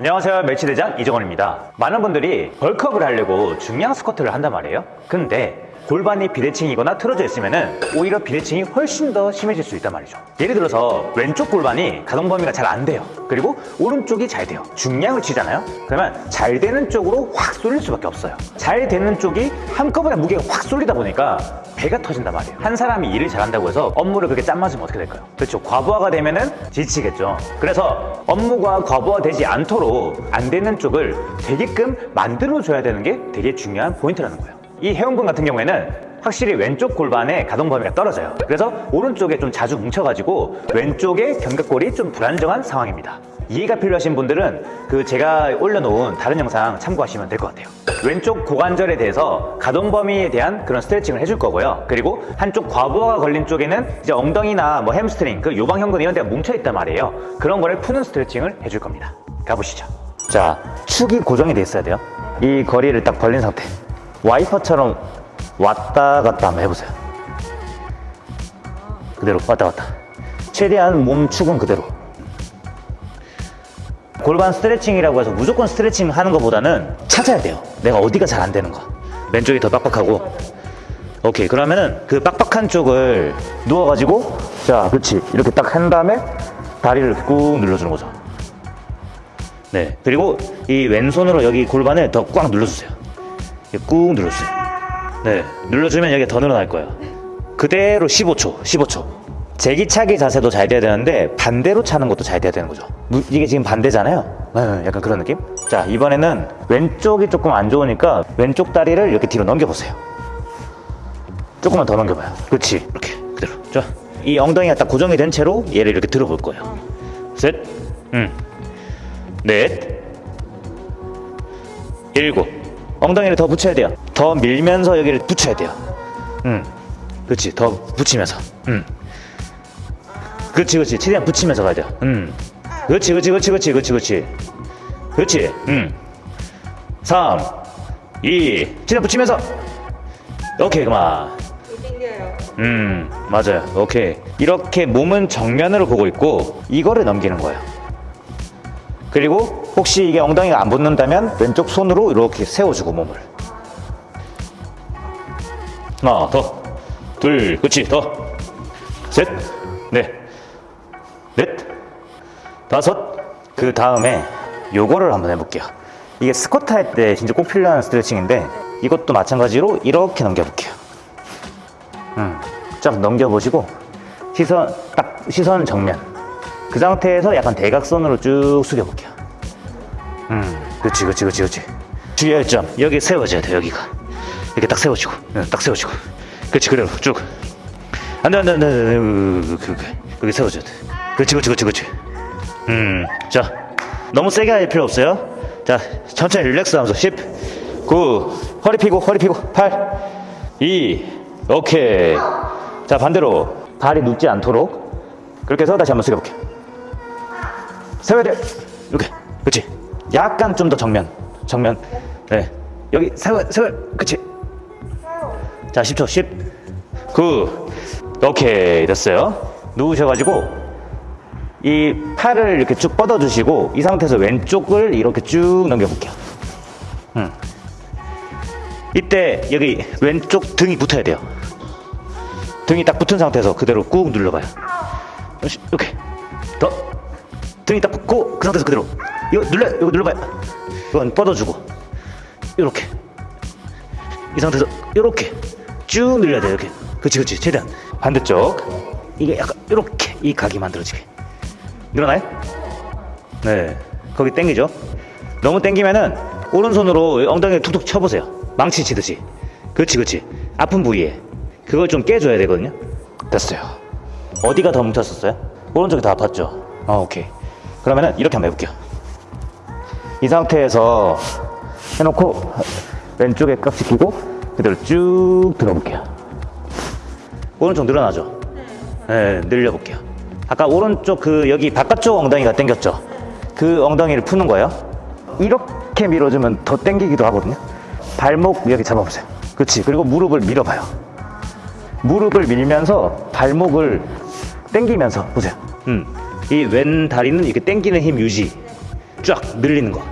안녕하세요. 멸치대장 이정원입니다. 많은 분들이 벌크업을 하려고 중량 스쿼트를 한단 말이에요. 근데 골반이 비대칭이거나 틀어져 있으면 오히려 비대칭이 훨씬 더 심해질 수 있단 말이죠. 예를 들어서 왼쪽 골반이 가동 범위가 잘 안 돼요. 그리고 오른쪽이 잘 돼요. 중량을 치잖아요. 그러면 잘 되는 쪽으로 확 쏠릴 수밖에 없어요. 잘 되는 쪽이 한꺼번에 무게가 확 쏠리다 보니까 배가 터진단 말이에요. 한 사람이 일을 잘한다고 해서 업무를 그렇게 짠 맞으면 어떻게 될까요? 그렇죠. 과부하가 되면 은 지치겠죠. 그래서 업무가 과부하되지 않도록 안 되는 쪽을 되게끔 만들어줘야 되는 게 되게 중요한 포인트라는 거예요 이 회원분 같은 경우에는 확실히 왼쪽 골반의 가동 범위가 떨어져요. 그래서 오른쪽에 좀 자주 뭉쳐가지고 왼쪽의 견갑골이 좀 불안정한 상황입니다. 이해가 필요하신 분들은 그 제가 올려놓은 다른 영상 참고하시면 될 것 같아요. 왼쪽 고관절에 대해서 가동 범위에 대한 그런 스트레칭을 해줄 거고요. 그리고 한쪽 과부하가 걸린 쪽에는 이제 엉덩이나 뭐 햄스트링 그 요방형근 이런 데가 뭉쳐있단 말이에요. 그런 거를 푸는 스트레칭을 해줄 겁니다. 가보시죠. 자 축이 고정이 돼 있어야 돼요. 이 거리를 딱 벌린 상태 와이퍼처럼 왔다 갔다 한번 해보세요. 그대로 왔다 갔다. 최대한 몸 축은 그대로. 골반 스트레칭이라고 해서 무조건 스트레칭 하는 것보다는 찾아야 돼요. 내가 어디가 잘 안 되는 거 왼쪽이 더 빡빡하고. 오케이 그러면은 그 빡빡한 쪽을 누워가지고 자 그렇지. 이렇게 딱 한 다음에 다리를 꾹 눌러주는 거죠. 네 그리고 이 왼손으로 여기 골반을 더 꽉 눌러주세요 꾹 눌러주세요. 네 눌러주면 여기 더 늘어날 거예요. 그대로 15초 15초. 제기차기 자세도 잘 돼야 되는데 반대로 차는 것도 잘 돼야 되는 거죠. 무- 이게 지금 반대잖아요. 네, 약간 그런 느낌? 자 이번에는 왼쪽이 조금 안 좋으니까 왼쪽 다리를 이렇게 뒤로 넘겨보세요. 조금만 더 넘겨봐요. 그렇지. 이렇게 그대로. 자이 엉덩이가 딱 고정이 된 채로 얘를 이렇게 들어볼 거예요. 셋 음, 넷 일곱 엉덩이를 더 붙여야 돼요. 더 밀면서 여기를 붙여야 돼요. 음, 그렇지. 더 붙이면서. 음. 그렇지 그렇지. 최대한 붙이면서 가야 돼요. 음. 그렇지 그렇지 그렇지 그렇지 그렇지 그렇지. 그렇지. 음. 3 2 최대한 붙이면서. 오케이 그만. 음 맞아요. 오케이. 이렇게 몸은 정면으로 보고 있고 이거를 넘기는 거예요. 그리고 혹시 이게 엉덩이가 안 붙는다면 왼쪽 손으로 이렇게 세워주고 몸을. 하나 더둘 그렇지 더셋넷넷. 다섯. 그 다음에 요거를 한번 해볼게요. 이게 스쿼트 할 때 진짜 꼭 필요한 스트레칭인데 이것도 마찬가지로 이렇게 넘겨볼게요. 음, 쫙 넘겨보시고 시선 딱 시선 정면. 그 상태에서 약간 대각선으로 쭉 숙여볼게요 음 그렇지 그렇지 그렇지 그렇지. 주의할 점. 여기 세워져야 돼 여기가. 이렇게 딱 세워지고. 응, 딱 세워지고. 그렇지 그대로 쭉. 안돼 안돼 안돼 그, 그, 그, 여기 세워져야 돼. 그렇지 그렇지 그렇지 그렇지. 음 자. 너무 세게 할 필요 없어요. 자 천천히 릴렉스 하면서. 10 9 허리 피고 허리 피고. 8 2 오케이. 자 반대로. 다리 눕지 않도록. 그렇게 해서 다시 한번 숙여볼게요 세워야 돼. 이렇게. 그렇지 약간 좀 더 정면 정면. 네. 여기 세워 세워 그렇지 자 10초 10 9 오케이. 됐어요. 누우셔가지고 이 팔을 이렇게 쭉 뻗어주시고 이 상태에서 왼쪽을 이렇게 쭉 넘겨볼게요. 음. 이때 여기 왼쪽 등이 붙어야 돼요. 등이 딱 붙은 상태에서 그대로 꾹 눌러봐요. 이렇게 더. 등이 딱 붙고 그 상태에서 그대로 이거 눌러 이거 눌러봐요. 이건 뻗어주고. 이렇게. 이 상태에서 이렇게 쭉 늘려야 돼요 이렇게. 그치 그치 최대한. 반대쪽. 이게 약간 이렇게 이 각이 만들어지게. 늘어나요? 네. 거기 땡기죠. 너무 땡기면은 오른손으로 엉덩이를 툭툭 쳐보세요. 망치 치듯이. 그렇지 그렇지 아픈 부위에. 그걸 좀 깨줘야 되거든요. 됐어요. 어디가 더 뭉쳤었어요? 오른쪽이 더 아팠죠? 아 오케이. 그러면은 이렇게 한번 해볼게요 이 상태에서 해놓고 왼쪽에 깍지 끼고 그대로 쭉 들어볼게요. 오른쪽 늘어나죠? 네 늘려볼게요. 아까 오른쪽 그 여기 바깥쪽 엉덩이가 당겼죠? 그 엉덩이를 푸는 거예요. 이렇게 밀어주면 더 당기기도 하거든요. 발목 여기 잡아보세요. 그렇지. 그리고 무릎을 밀어봐요. 무릎을 밀면서 발목을 당기면서 보세요. 음. 이 왼 다리는 이렇게 당기는 힘 유지 쫙 늘리는 거.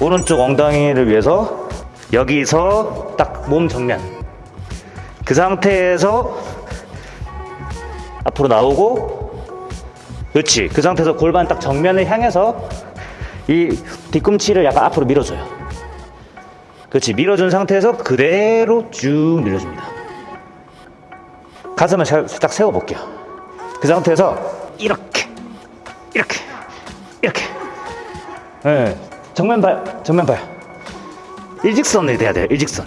오른쪽 엉덩이를 위해서 여기서 딱 몸 정면. 그 상태에서 앞으로 나오고 그렇지. 그 상태에서 골반 딱 정면을 향해서 이 뒤꿈치를 약간 앞으로 밀어줘요. 그렇지. 밀어준 상태에서 그대로 쭉 밀어줍니다. 가슴을 살- 살짝 세워볼게요. 그 상태에서 이렇게, 이렇게, 이렇게. 네. 정면 봐요. 정면 봐요. 일직선이 돼야 돼요. 일직선.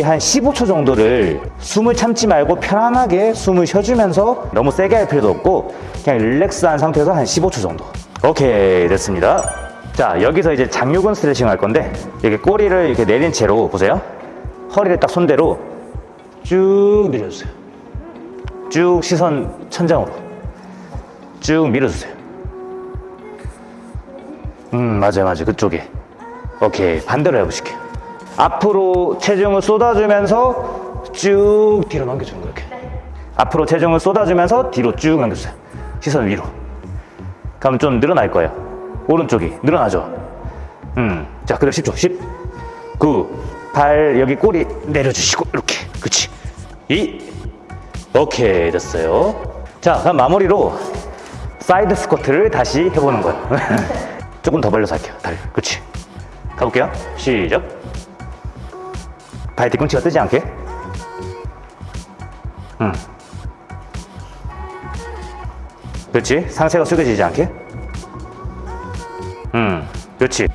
한 15초 정도를 숨을 참지 말고 편안하게 숨을 쉬어주면서 너무 세게 할 필요도 없고 그냥 릴렉스한 상태에서 한 15초 정도. 오케이 됐습니다. 자 여기서 이제 장요근 스트레칭 할 건데 이렇게 꼬리를 이렇게 내린 채로 보세요. 허리를 딱 손대로 쭉 밀어주세요. 쭉 시선 천장으로 쭉 밀어주세요. 음 맞아요 맞아요 그쪽에. 오케이 반대로 해보실게요. 앞으로 체중을 쏟아주면서 쭉 뒤로 넘겨주는 거예요. 이렇게. 앞으로 체중을 쏟아주면서 뒤로 쭉 넘겨주세요. 시선 위로. 그럼 좀 늘어날 거예요. 오른쪽이 늘어나죠. 음, 자, 그럼 10초. 10, 9, 8, 여기 꼬리 내려주시고, 이렇게. 그치. 2, 오케이, 됐어요. 자, 그럼 마무리로 사이드 스쿼트를 다시 해보는 거예요. 조금 더 벌려서 할게요. 다리. 그치. 가볼게요. 시작. 발 뒤꿈치가 뜨지 않게. 음. 그렇지. 상체가 숙여지지 않게. 음. 그렇지.